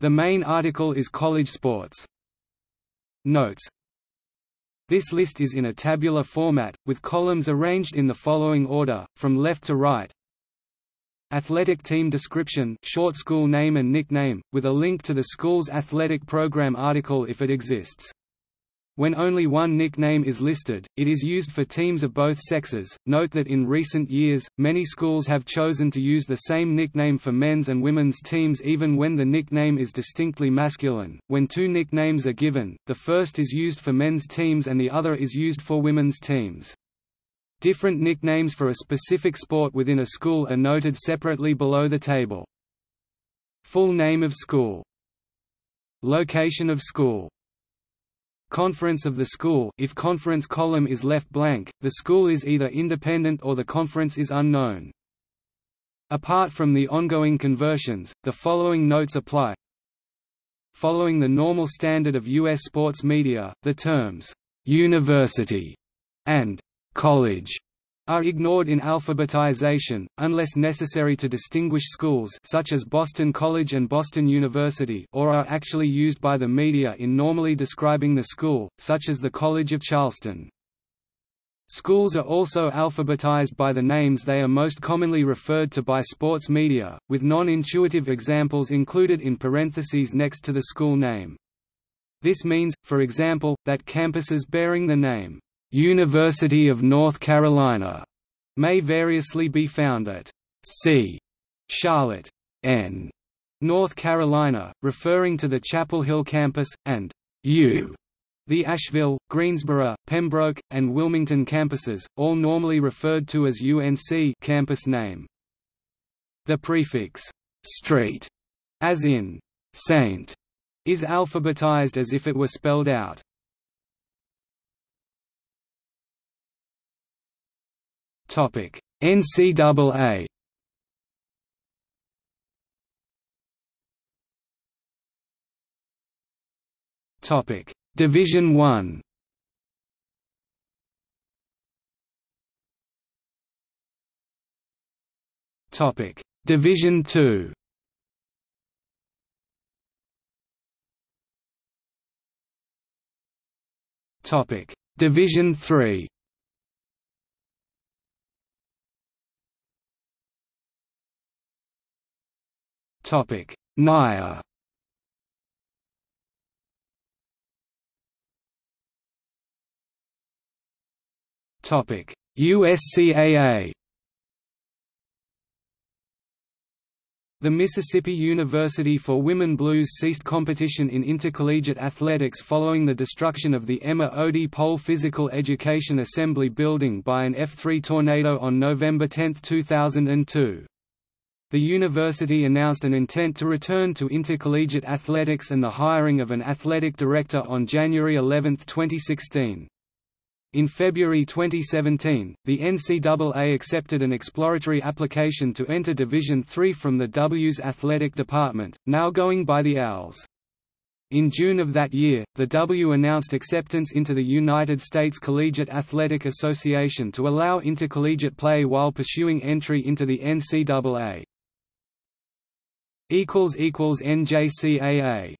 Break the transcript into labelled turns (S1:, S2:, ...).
S1: The main article is college sports. Notes This list is in a tabular format, with columns arranged in the following order, from left to right. Athletic team description short school name and nickname, with a link to the school's athletic program article if it exists. When only one nickname is listed, it is used for teams of both sexes. Note that in recent years, many schools have chosen to use the same nickname for men's and women's teams even when the nickname is distinctly masculine. When two nicknames are given, the first is used for men's teams and the other is used for women's teams. Different nicknames for a specific sport within a school are noted separately below the table. Full name of school Location of school Conference of the school if conference column is left blank, the school is either independent or the conference is unknown. Apart from the ongoing conversions, the following notes apply. Following the normal standard of U.S. sports media, the terms, "'university' and college are ignored in alphabetization, unless necessary to distinguish schools such as Boston College and Boston University or are actually used by the media in normally describing the school, such as the College of Charleston. Schools are also alphabetized by the names they are most commonly referred to by sports media, with non-intuitive examples included in parentheses next to the school name. This means, for example, that campuses bearing the name University of North Carolina may variously be found at C. Charlotte, N. North Carolina, referring to the Chapel Hill campus, and U. The Asheville, Greensboro, Pembroke, and Wilmington campuses, all normally referred to as UNC campus name. The prefix «street», as in «saint», is alphabetized as if it were spelled out. Topic: NCAA. Topic: Division 1. Topic: Division 2. Topic: Division 3. Topic: NAIA. Topic: USCAA. The Mississippi University for Women Blues ceased competition in intercollegiate athletics following the destruction of the Emma Ody Pohl Physical Education Assembly Building by an F-3 tornado on November 10, 2002. The university announced an intent to return to intercollegiate athletics and the hiring of an athletic director on January 11, 2016. In February 2017, the NCAA accepted an exploratory application to enter Division III from the W's athletic department, now going by the Owls. In June of that year, the W announced acceptance into the United States Collegiate Athletic Association to allow intercollegiate play while pursuing entry into the NCAA. NJCAA